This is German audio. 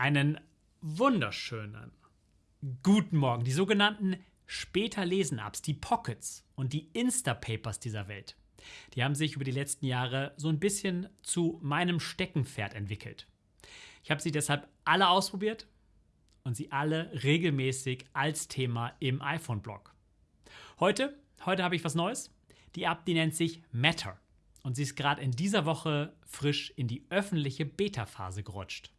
Einen wunderschönen guten Morgen. Die sogenannten später Lesen-Apps, die Pockets und die Instapapers dieser Welt, die haben sich über die letzten Jahre so ein bisschen zu meinem Steckenpferd entwickelt. Ich habe sie deshalb alle ausprobiert und sie alle regelmäßig als Thema im iPhone-Blog. Heute, heute habe ich was Neues. Die App, die nennt sich Matter und sie ist gerade in dieser Woche frisch in die öffentliche Beta-Phase gerutscht.